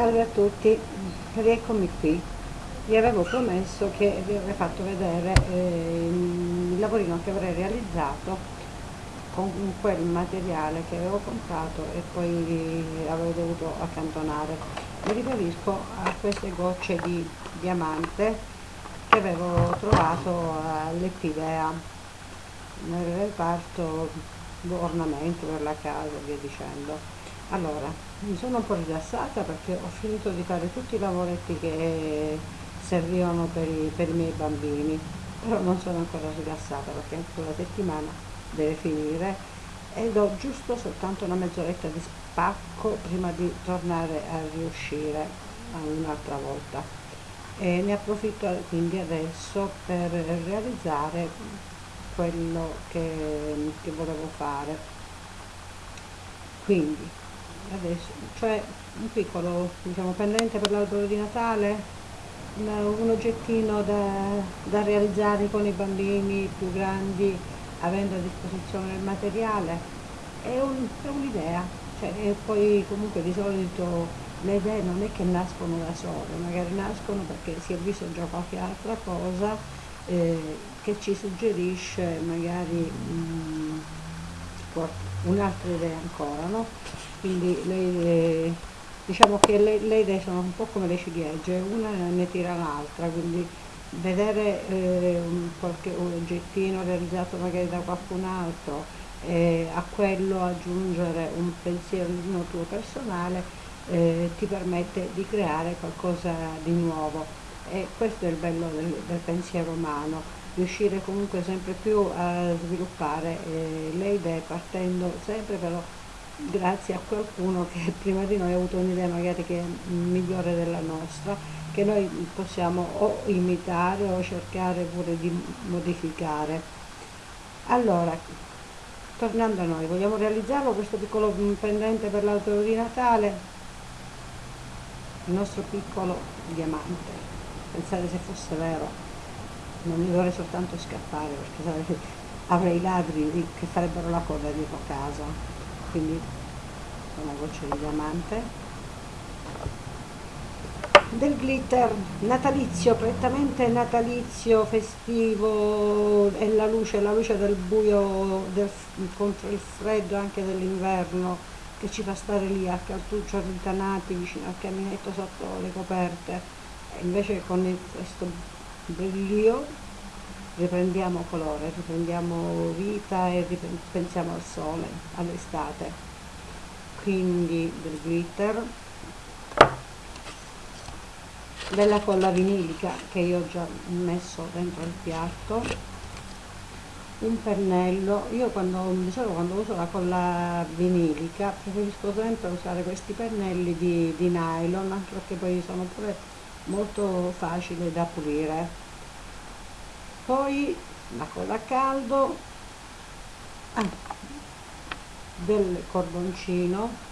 Salve a tutti, rieccomi qui. Vi avevo promesso che vi avrei fatto vedere eh, il lavorino che avrei realizzato con quel materiale che avevo comprato e poi avevo dovuto accantonare. Mi riferisco a queste gocce di diamante che avevo trovato all'Epidea nel reparto ornamento per la casa e via dicendo allora mi sono un po' rilassata perché ho finito di fare tutti i lavoretti che servivano per i, per i miei bambini però non sono ancora rilassata perché anche la settimana deve finire ed ho giusto soltanto una mezz'oretta di spacco prima di tornare a riuscire un'altra volta. E ne approfitto quindi adesso per realizzare quello che, che volevo fare. Quindi adesso, cioè un piccolo diciamo, pendente per l'albero di Natale, un, un oggettino da, da, realizzare con i bambini più grandi avendo a disposizione il materiale, è, un, un'idea, cioè, e poi comunque di solito le idee non è che nascono da sole, magari nascono perché si è visto già qualche altra cosa eh, che ci suggerisce magari mm, un'altra idea ancora, no? Quindi le, diciamo che le, le, idee sono un po' come le ciliegie, una ne tira l'altra, quindi vedere eh, qualche oggettino realizzato magari da qualcun altro e a quello aggiungere un pensiero tuo personale eh, ti permette di creare qualcosa di nuovo. E questo è il bello del, del pensiero umano riuscire comunque sempre più a sviluppare eh, le idee partendo sempre però grazie a qualcuno che prima di noi ha avuto un'idea magari che è migliore della nostra, che noi possiamo o imitare o cercare pure di modificare. Allora, tornando a noi, vogliamo realizzarlo questo piccolo pendente per l'albero di Natale? Il nostro piccolo diamante. Pensate se fosse vero, non mi dovrei soltanto scappare perché avrei i ladri che farebbero la coda dietro casa quindi una goccia di diamante. Del glitter natalizio, prettamente natalizio, festivo, è la luce, la luce del buio del, contro il freddo anche dell'inverno che ci fa stare lì a cartuccio rintanati vicino al caminetto sotto le coperte. E invece con questo brillio riprendiamo colore, riprendiamo vita e pensiamo al sole, all'estate. Quindi del glitter, della colla vinilica che io ho già messo dentro il piatto, un pennello, io quando, di solito quando uso la colla vinilica preferisco sempre usare questi pennelli di, di nylon anche perché poi sono pure molto facili da pulire poi la colla a caldo. Ah, del cordoncino.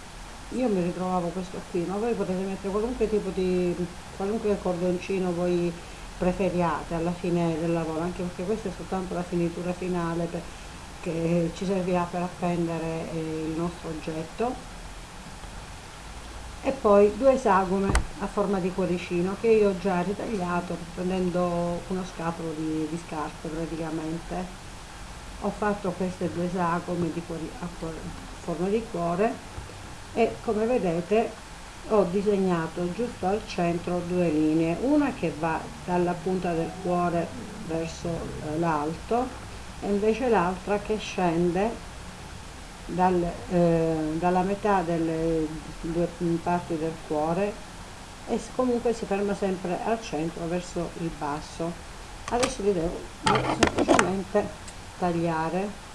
Io mi ritrovavo questo qui ma voi potete mettere qualunque tipo di qualunque cordoncino voi preferiate alla fine del lavoro anche perché questa è soltanto la finitura finale per, che ci servirà per appendere eh, il nostro oggetto e poi due sagome a forma di cuoricino che io ho già ritagliato prendendo uno scatolo di, di scarpe praticamente. Ho fatto queste due sagome di cuori, a forma di cuore e come vedete ho disegnato giusto al centro due linee. Una che va dalla punta del cuore verso eh, l'alto e invece l'altra che scende dal, eh, dalla metà delle due parti del cuore e comunque si ferma sempre al centro verso il basso. Adesso vi devo semplicemente tagliare.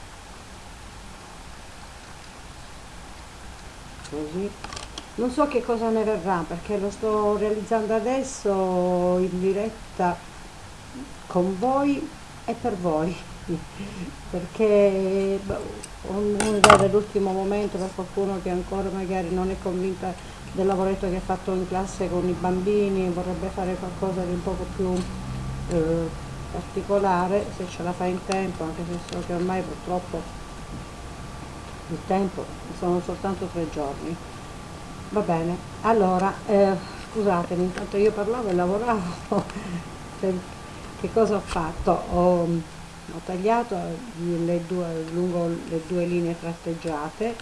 Così. Non so che cosa ne verrà perché lo sto realizzando adesso in diretta con voi e per voi perché ho un'idea dell'ultimo momento per qualcuno che ancora magari non è convinta del lavoretto che ha fatto in classe con i bambini vorrebbe fare qualcosa di un poco più eh, particolare se ce la fa in tempo anche se so che ormai purtroppo il tempo sono soltanto tre giorni. Va bene allora eh, scusatemi intanto io parlavo e lavoravo che cosa ho fatto? Ho, ho tagliato le due, lungo le due linee tratteggiate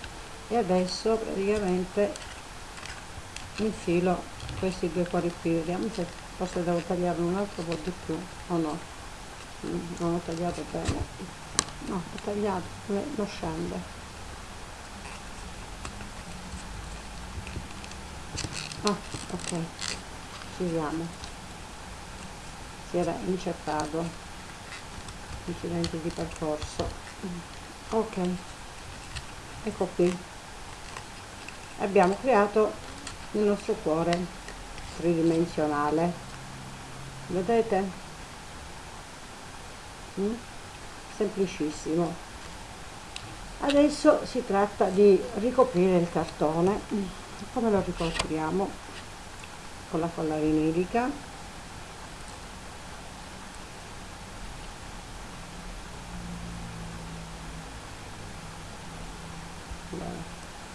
e adesso praticamente infilo questi due cuori qui. Vediamo se forse devo tagliare un altro po' di più o no. Mm, non ho tagliato bene. No ho tagliato lo scende. Ah ok. Chiudiamo si era inceppato incidenti di percorso. Ok. Ecco qui. Abbiamo creato il nostro cuore tridimensionale. Vedete? Mm? semplicissimo. Adesso si tratta di ricoprire il cartone. Come lo ricopriamo? Con la colla vinilica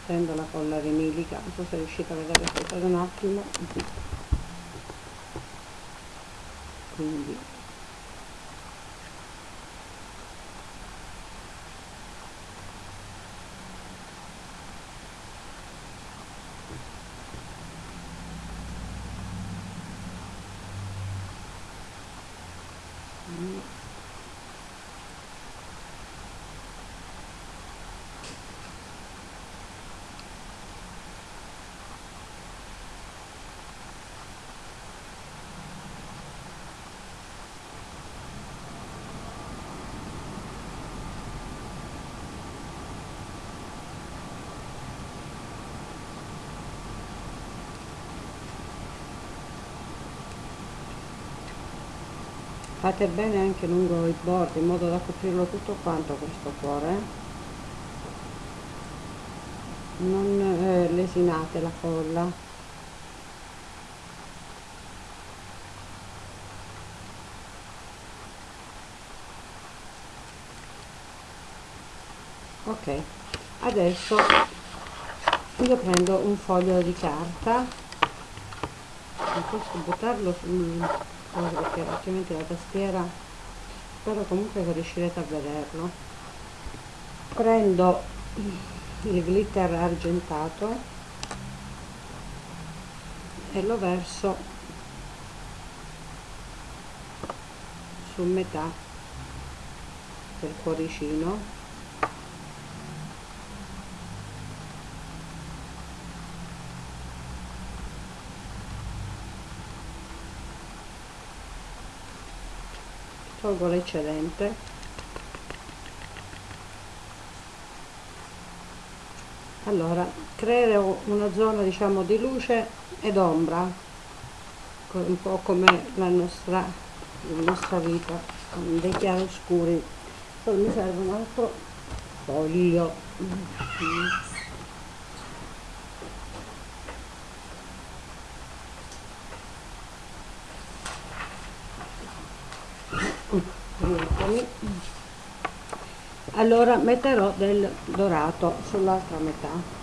prendo la colla vinilica non so se riuscite a vedere aspettate un attimo. Quindi fate bene anche lungo i bordi in modo da coprirlo tutto quanto questo cuore. Non eh, lesinate la colla. Ok adesso io prendo un foglio di carta. Posso buttarlo sul cosa perché altrimenti la tastiera spero comunque che riuscirete a vederlo. Prendo il glitter argentato e lo verso su metà del cuoricino tolgo l'eccedente. Allora creo una zona diciamo di luce ed ombra un po' come la nostra, la nostra vita con dei chiaroscuri. Poi mi serve un altro foglio allora metterò del dorato sull'altra metà.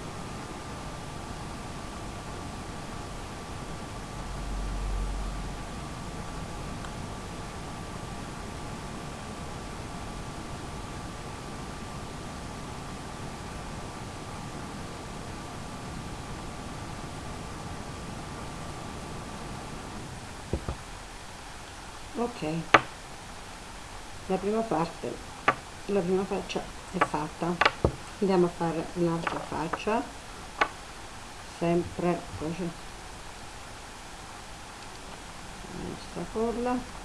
Ok la prima parte la prima faccia è fatta. Andiamo a fare un'altra faccia sempre così. La nostra colla.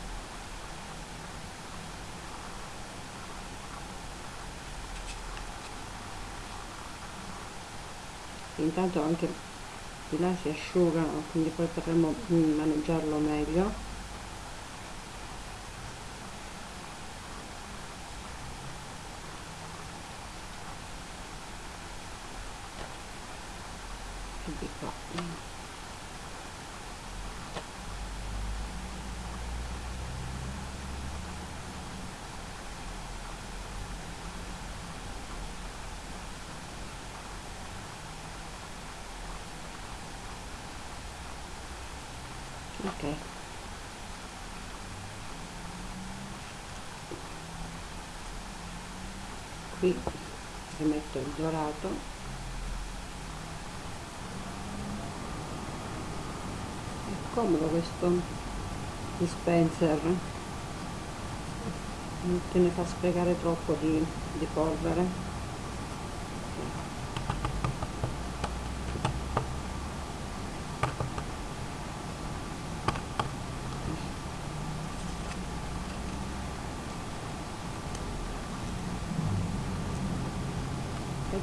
Intanto anche di là si asciugano quindi poi potremo maneggiarlo meglio di qua ok. Qui rimetto il dorato. È comodo questo dispenser. Non te ne fa sprecare troppo di, di polvere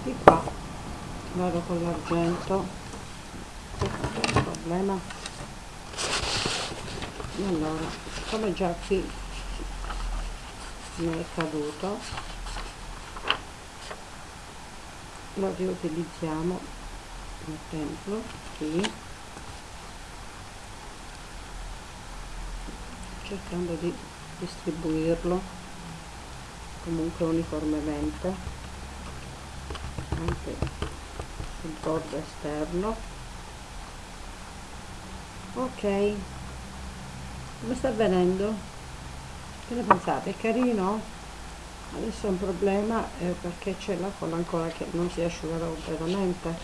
di qua. Vado con l'argento. Questo è il problema. Allora come già qui mi è caduto lo riutilizziamo mettendolo qui. Cercando di distribuirlo comunque uniformemente anche sul bordo esterno ok come sta avvenendo? che ne pensate? è carino? adesso è un problema eh, perché c'è la colla ancora che non si è asciugata completamente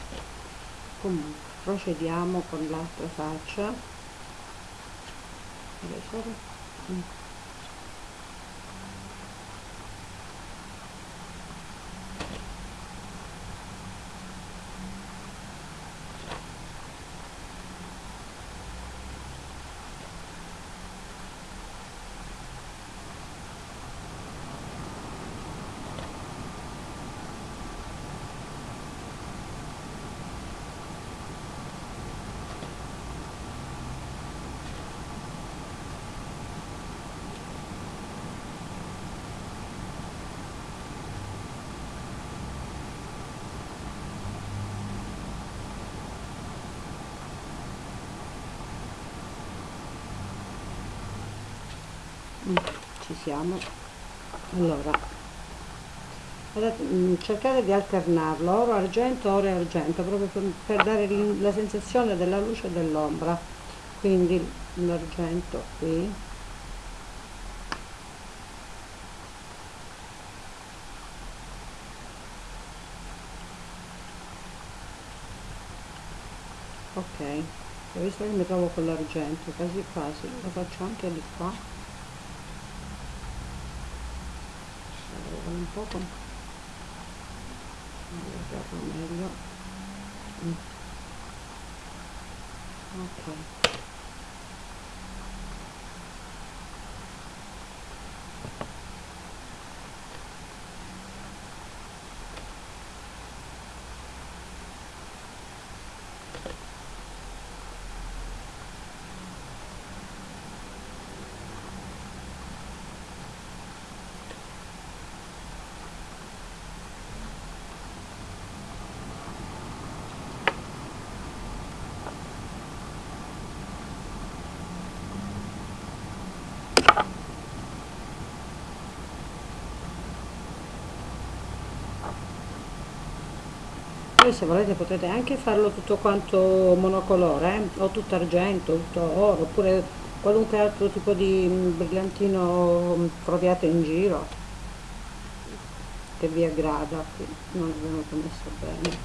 comunque procediamo con l'altra faccia adesso mm. Mm, ci siamo. Allora mm, cercate di alternarlo oro argento oro e argento proprio per, dare la sensazione della luce e dell'ombra. Quindi l'argento qui. Ok ho visto che mi trovo con l'argento quasi quasi lo faccio anche di qua un po' con meglio mm. ok poi se volete potete anche farlo tutto quanto monocolore eh? o tutto argento, tutto oro oppure qualunque altro tipo di mm, brillantino mm, troviate in giro che vi aggrada qui non è venuto messo bene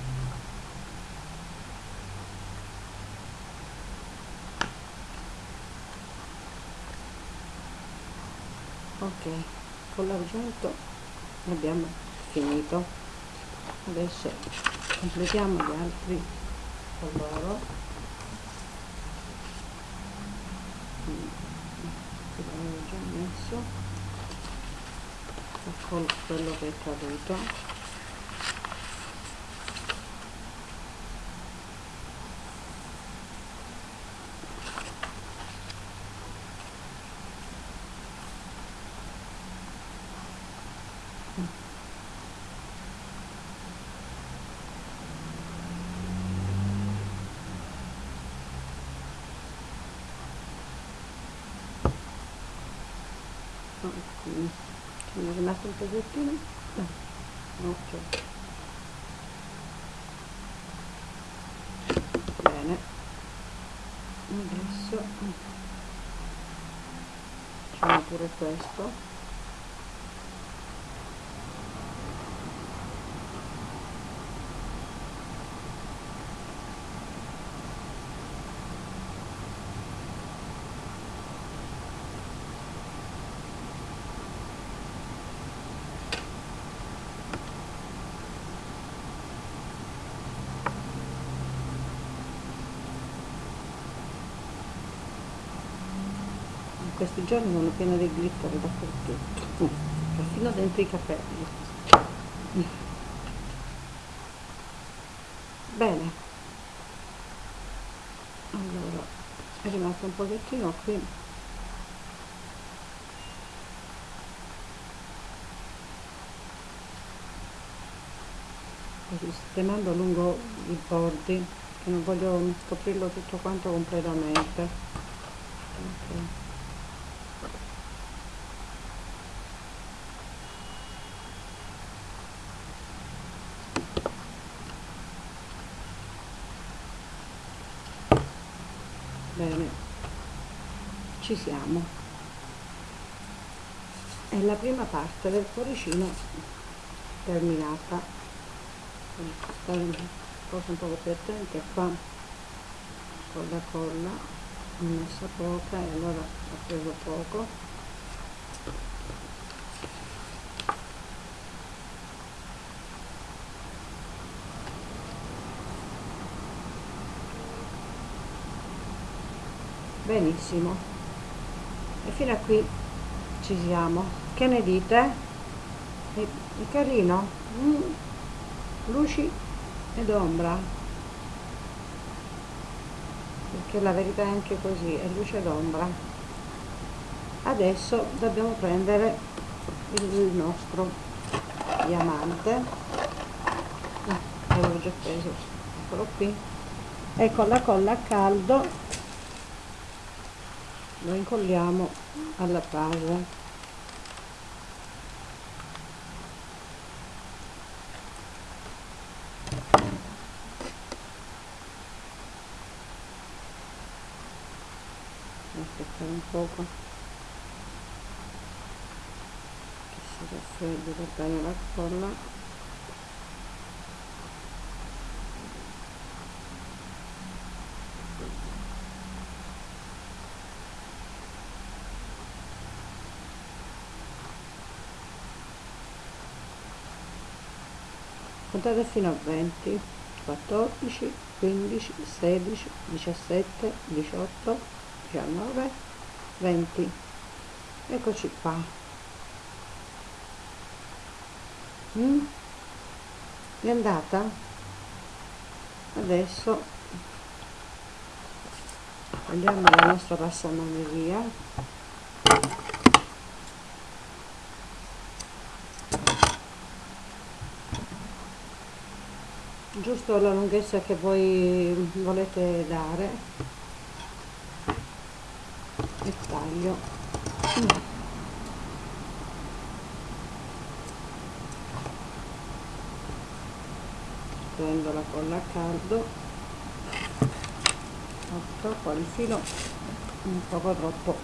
ok con l'argento abbiamo finito adesso completiamo gli altri. Coloro l'avevo già messo. Con quello che è caduto no, scusami ce n'è rimasto un pezzettino ok. Bene. Adesso facciamo pure questo. Questi giorni sono piena di glitter dappertutto. Mm. perfino dentro i capelli. Bene. Allora è rimasto un pochettino qui. Così sistemando lungo i bordi che non voglio scoprirlo tutto quanto completamente. Okay. bene ci siamo. È la prima parte del cuoricino terminata. Stare un po' più attenti qua con la colla ho messa poca e allora ho preso poco. Benissimo e fino a qui ci siamo. Che ne dite? è, è carino? Mm. luci ed ombra. Perché la verità è anche così è luce ed ombra. Adesso dobbiamo prendere il nostro diamante. Ah, l'avevo già preso. Eccolo qui. E con la colla a caldo lo incolliamo alla base. Aspettare un poco. Che si raffreddi per bene la colla contate fino a 20 14 15 16 17 18 19 20 eccoci qua. Mm? è andata? Adesso prendiamo la nostra passamaneria giusto la lunghezza che voi volete dare. E taglio. Prendo la colla a caldo. Troppo il filo. Un poco troppo.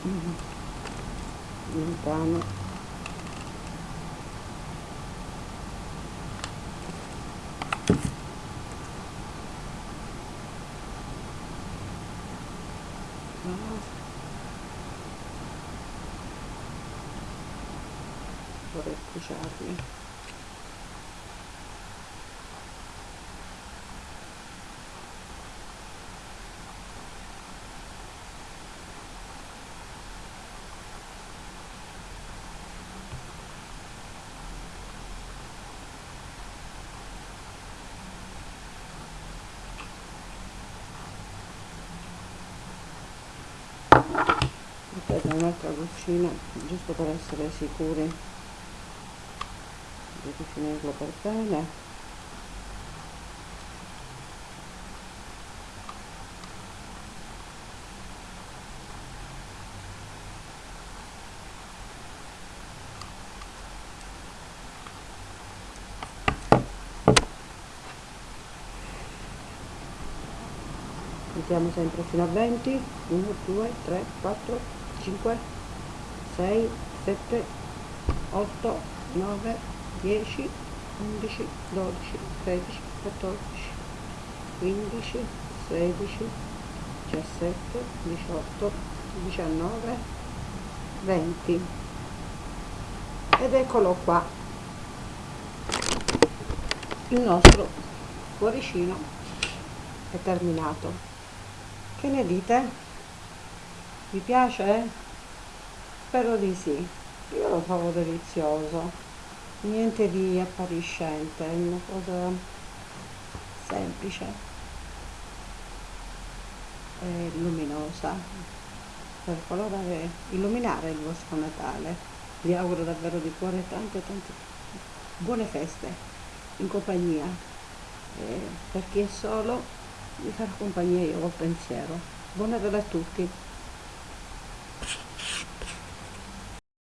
Lontano vorrei cuciarli aspetta un'altra cucina giusto per essere sicuri di rifinirlo per bene mettiamo sempre fino a 20 1 2 3 4 5 6 7 8 9 10 11 12 13 14 15 16 17 18 19 20 ed eccolo qua. Il nostro cuoricino è terminato. Che ne dite? vi piace? spero di sì. Io lo trovo delizioso niente di appariscente è una cosa semplice e luminosa. Per colorare illuminare il vostro Natale. Vi auguro davvero di cuore tante tante buone feste in compagnia. E per chi è solo vi farò compagnia io col pensiero. Buon Natale a tutti